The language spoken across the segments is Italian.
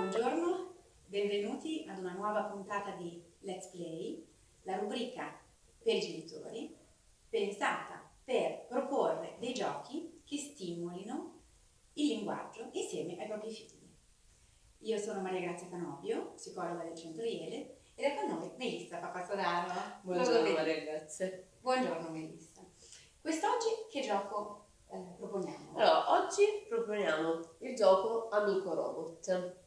Buongiorno, benvenuti ad una nuova puntata di Let's Play, la rubrica per i genitori, pensata per proporre dei giochi che stimolino il linguaggio insieme ai propri figli. Io sono Maria Grazia Canobio, psicologa del Centro Iele, ed è con noi Melissa Papasodano. Buongiorno Maria Grazia. Buongiorno Melissa. Quest'oggi che gioco eh, proponiamo? Allora, oggi proponiamo il gioco Amico Robot.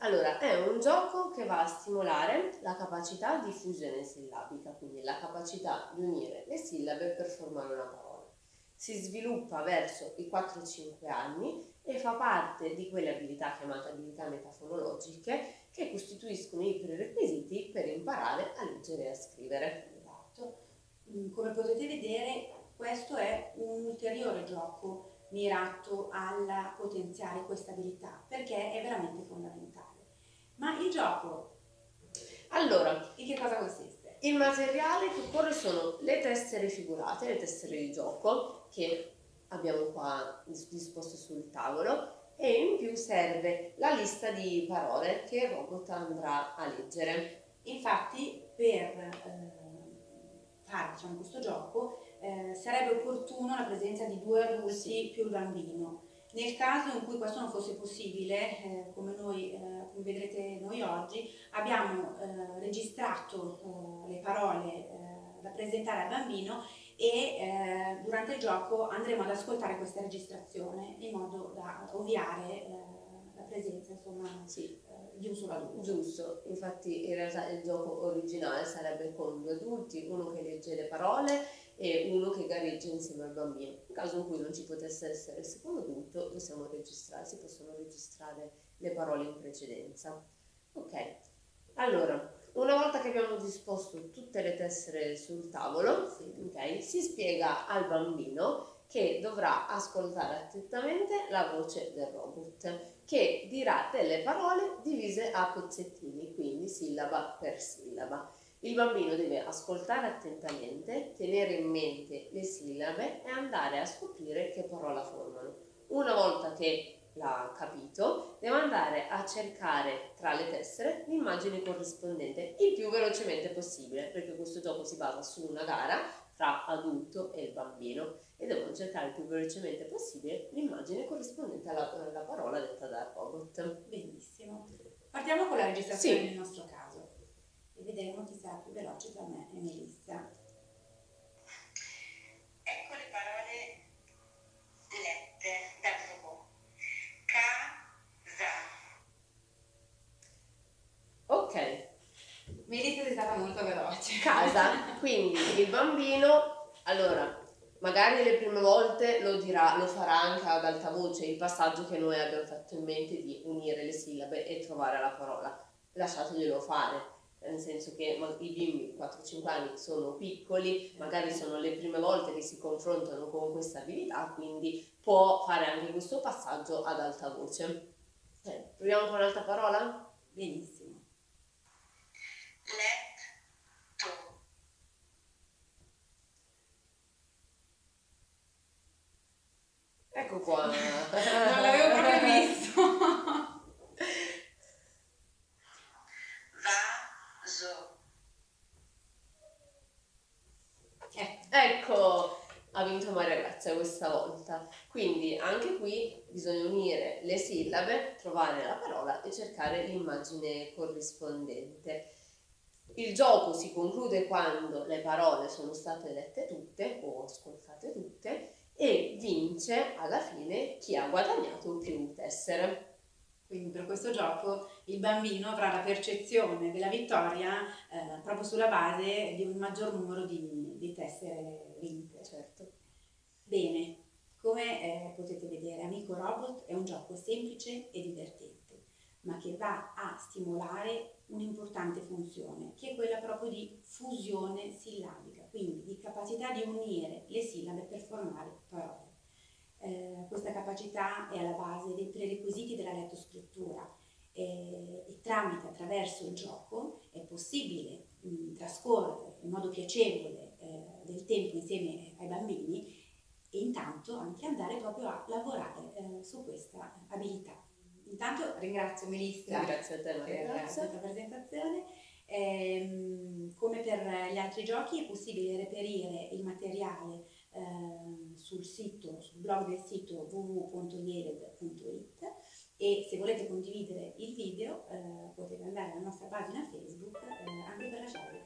Allora, è un gioco che va a stimolare la capacità di fusione sillabica, quindi la capacità di unire le sillabe per formare una parola. Si sviluppa verso i 4-5 anni e fa parte di quelle abilità chiamate abilità metafonologiche che costituiscono i prerequisiti per imparare a leggere e a scrivere. Esatto. Mm, come potete vedere, questo è un ulteriore gioco mirato a potenziare questa abilità perché è veramente fondamentale. Ma il gioco allora, in che cosa consiste? Il materiale che occorre sono le tessere figurate, le tessere di gioco che abbiamo qua disposte sul tavolo e in più serve la lista di parole che il robot andrà a leggere. Infatti per eh, fare diciamo, questo gioco eh, sarebbe opportuno la presenza di due adulti più il bambino. Nel caso in cui questo non fosse possibile, eh, come, noi, eh, come vedrete noi oggi, abbiamo eh, registrato eh, le parole eh, da presentare al bambino e durante il gioco andremo ad ascoltare questa registrazione in modo da ovviare la presenza insomma, sì. di un solo adulto. Giusto, infatti in realtà il gioco originale sarebbe con due adulti, uno che legge le parole e uno che gareggia insieme al bambino. In caso in cui non ci potesse essere il secondo adulto, possiamo registrare, si possono registrare le parole in precedenza. Ok, allora, una volta che abbiamo disposto tutte le tessere sul tavolo, okay, si spiega al bambino che dovrà ascoltare attentamente la voce del robot, che dirà delle parole divise a pezzettini, quindi sillaba per sillaba. Il bambino deve ascoltare attentamente, tenere in mente le sillabe e andare a scoprire che parola formano. Una volta che l'ha capito, deve andare a cercare tra le tessere l'immagine corrispondente il più velocemente possibile, perché questo gioco si basa su una gara tra adulto e il bambino e devono cercare il più velocemente possibile l'immagine corrispondente alla, alla parola detta dal robot. Benissimo. Partiamo con la registrazione sì. nel nostro caso e vedremo chi sarà più veloce tra me e Melissa. Ecco le parole lette dal robot. Casa. Ok. Melissa sei stata molto veloce. Casa, quindi il bambino, allora, magari le prime volte lo dirà, lo farà anche ad alta voce, il passaggio che noi abbiamo fatto in mente di unire le sillabe e trovare la parola. Lasciateglielo fare nel senso che i bimbi 4-5 anni sono piccoli, magari sono le prime volte che si confrontano con questa abilità, quindi può fare anche questo passaggio ad alta voce. Eh, proviamo con un'altra parola? Benissimo. Letto. Ecco qua. non l'avevo proprio visto. Ha vinto Maria Grazia questa volta. Quindi anche qui bisogna unire le sillabe, trovare la parola e cercare l'immagine corrispondente. Il gioco si conclude quando le parole sono state lette tutte o ascoltate tutte e vince alla fine chi ha guadagnato più tessere. Quindi per questo gioco il bambino avrà la percezione della vittoria eh, proprio sulla base di un maggior numero di, di tessere vinte. Certo. Bene, come eh, potete vedere Amico Robot è un gioco semplice e divertente, ma che va a stimolare un'importante funzione, che è quella proprio di fusione sillabica, quindi di capacità di unire le sillabe per formare parole. Eh, questa capacità è alla base dei prerequisiti della lettoscrittura eh, e tramite, attraverso il gioco, è possibile mh, trascorrere in modo piacevole eh, del tempo insieme ai bambini e intanto anche andare proprio a lavorare eh, su questa abilità. intanto ringrazio Melissa a te per Maria questa presentazione. Ehm, come per gli altri giochi è possibile reperire il materiale ehm, sul sito, sul blog del sito www.lieled.it e se volete condividere il video eh, potete andare alla nostra pagina Facebook eh, anche per lasciare.